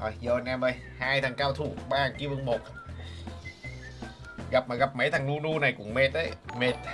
rồi vô anh em ơi. Hai thằng cao thủ ba thằng kia vương một. Gặp mà gặp mấy thằng nu nu này cũng mệt đấy mệt.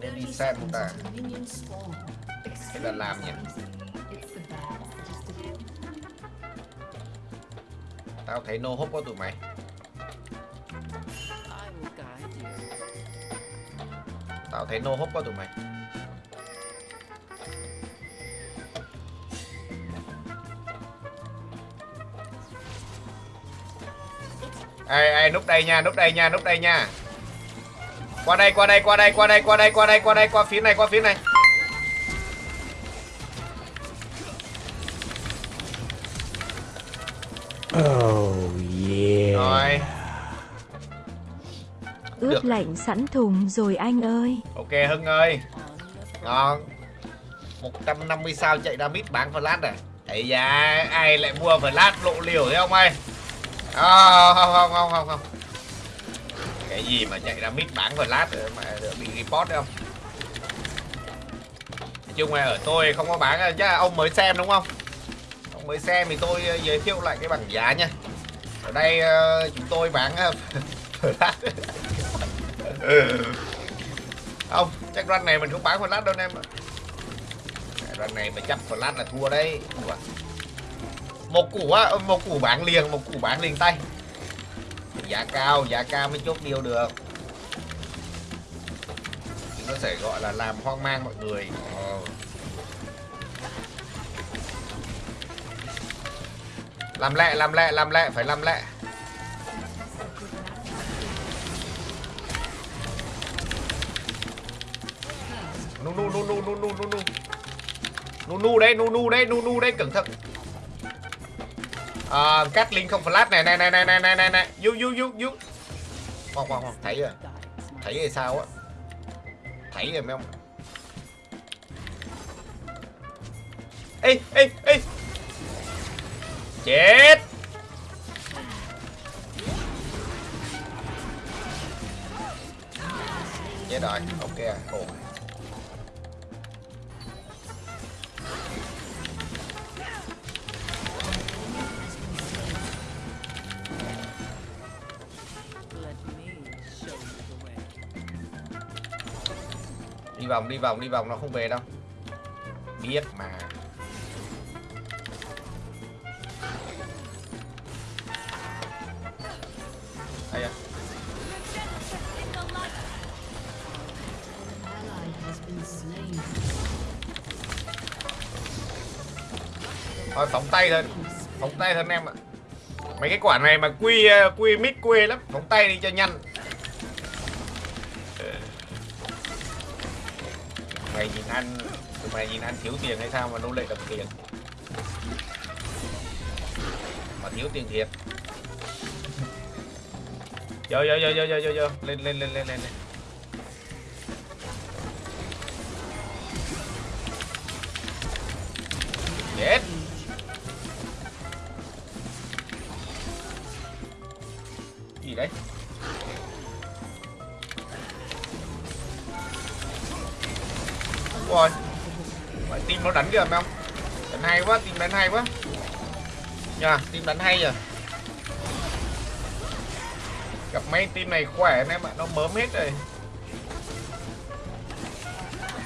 Nên đi xem ta. Cái là làm nhỉ? tao thấy nô hốc có tụi mày. Tao thấy nô hốc có tụi mày ai ai núp đây nha núp đây nha núp đây nha. Qua đây qua đây qua đây qua đây qua đây qua đây qua đây qua phía này qua phía này. Oh yeah. rồi. Ướp Được. lạnh sẵn thùng rồi anh ơi. ok hưng ơi. Ngon. 150 sao chạy ra mít bán flash này ấy da ai lại mua flash lộ liều thế không ơi à, không không không không không. Cái gì mà chạy ra mít bán lát rồi mà bị report đấy không? Nói chung là ở tôi không có bán chắc là ông mới xem đúng không? Ông mới xem thì tôi ờ, giới thiệu lại cái bảng giá nha. Ở đây ờ, chúng tôi bán ờ, không chắc run này mình không bán flash đâu anh em ạ. Run này mà chấp flash là thua đấy. Ủa một củ á ờ, một củ bán liền, một củ bán liền tay. Giá cao giá cao mới chốt điều được. Thì nó sẽ gọi là làm hoang mang mọi người. Ờ. làm lẹ làm lẹ làm lẹ, phải làm lẹ. Nu nu nu nu nu nu nu nu. Nu nu đấy, nu nu đấy, nu nu đấy, cẩn thận à, cắt link không flash này này này này này này này. Này du du du du khoan khoan khoan. Thấy rồi. Thấy rồi sao á? Thấy rồi mấy ông. Ê ê ê. Chết. Chết rồi. Ok à. ổn đi vòng đi vòng đi vòng, nó không về đâu. Biết mà. Đây à. thôi, phóng tay thôi phóng tay thôi anh em ạ. Mấy cái quả này mà quy ờ, quy mít quê lắm. Phóng tay đi cho nhanh. Mày nhìn anh thiếu tiền hay sao mà nô lệ đập tiền? Mà thiếu tiền thiệt. Vô vô vô vô vô vô vô. Lên lên lên lên lên lên. chết. Gì đấy? Rồi team nó đánh kìa phải không? Đánh hay quá team đánh hay quá. Nha team đánh hay rồi gặp mấy team này khỏe anh em ạ nó mớm hết rồi.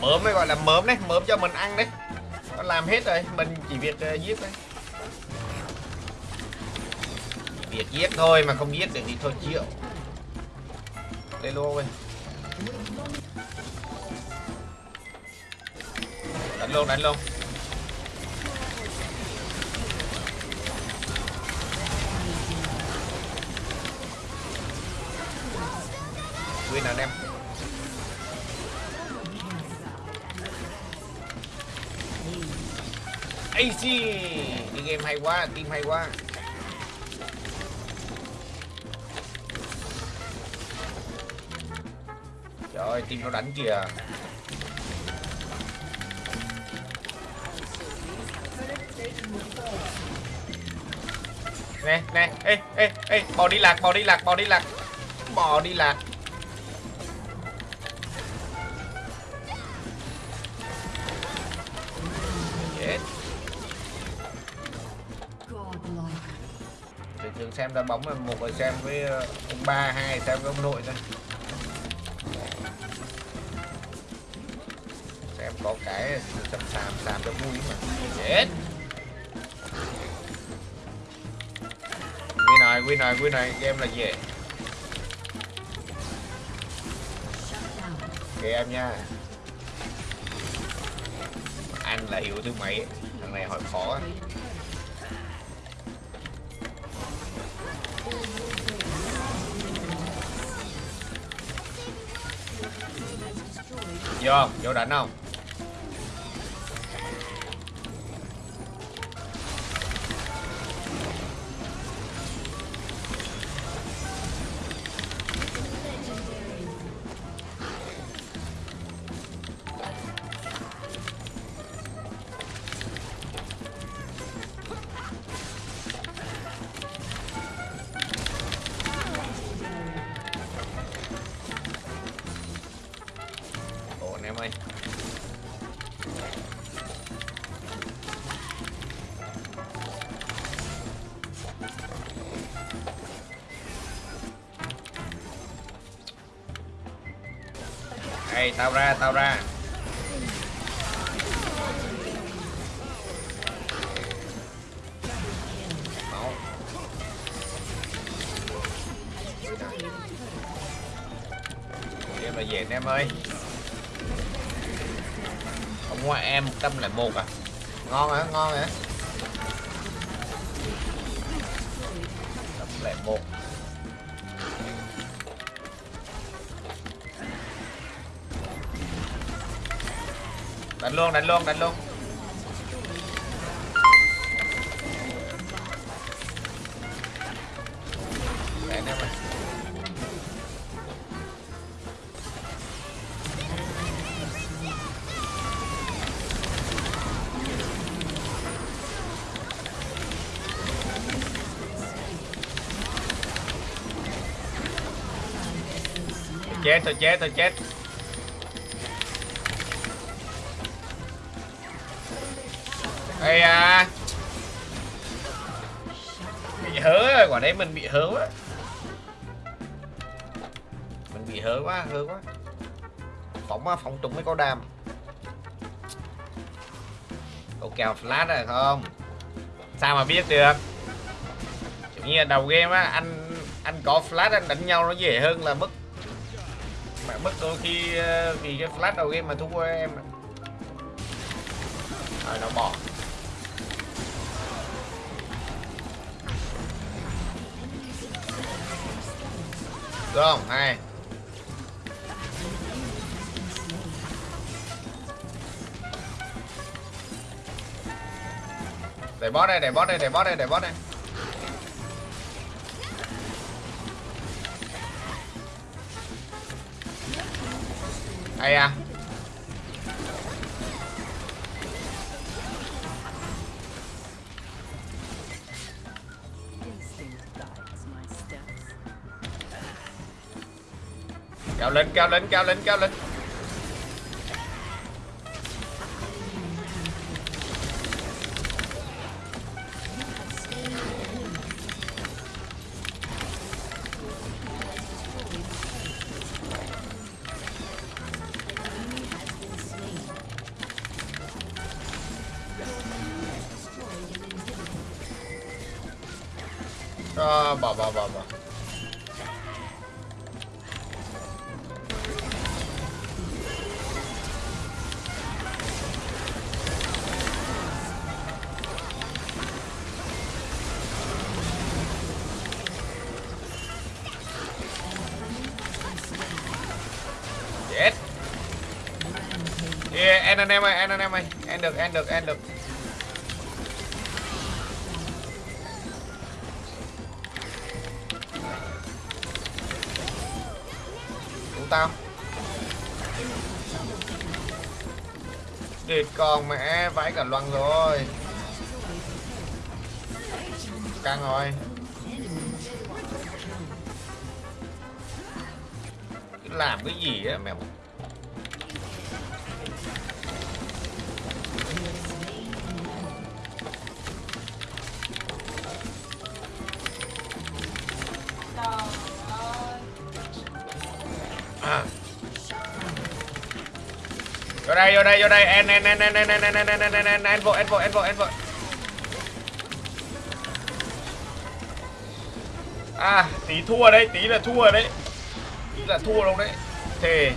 Mớm mới gọi là mớm đấy mớm cho mình ăn đấy. Nó làm hết rồi mình chỉ việc uh, giết thôi. Chỉ việc giết thôi mà không giết được thì thôi chịu. Lên luôn ơi đánh luôn đánh luôn. Win anh em? AC đi game hay quá, team hay quá. Trời ơi, team nó đánh kìa. Nè, nè, ê, ê, ê, bò đi lạc, bò đi lạc, bò đi lạc. Bò đi lạc. Chết. Để trường xem đá bóng là một người xem với ờ, ông ba, hai xem với ông nội thôi. Xem có cái sầm sàm, sàm cho vui mà. Chết win này win này win này, game là gì ok em nha. Anh là hiểu thứ mấy? Thằng này hỏi khó vô vô đánh không? Ê, tao ra, tao ra Máu. Em là về anh em ơi Ông em 101 à. Ngon hả, ngon hả? 101 Đánh luôn, đánh luôn, đánh luôn. Chết tôi chết tôi chết. Ây à. Bị hớ rồi, quả đấy mình bị hớ quá. Mình bị hớ quá, hớ quá. Phóng phóng trúng mới có đam. Cậu kèo flash rồi không? Sao mà biết được? Kiểu như là đầu game á, anh anh có flash anh đánh nhau nó dễ hơn là mất mà mất đôi khi ờ, vì cái flash đầu game mà thua em rồi nó bỏ được không? Hai để boss đây để boss đây để boss đây để boss đây Hay à? Cao lên, cao lên, cao lên, cao lên. Ờ, bỏ bỏ bỏ chết. Yeah, End anh em ơi end anh em ơi. End được end được end được. Cứu tao. Địt con mẹ, vãi cả loăng rồi. Căng rồi. Làm cái gì á, mẹ? à. vô đây vô đây vô đây en en en en en en en en en en en en en vội en vội en vội en vội à tí thua đấy tí là thua đấy tí là thua luôn đấy thề